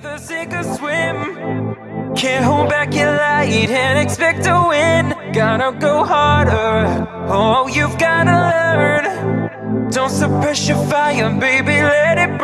either sink or swim. Can't hold back your light and expect to win. Gotta go harder. Oh, you've gotta learn. Don't suppress your fire, baby. Let it.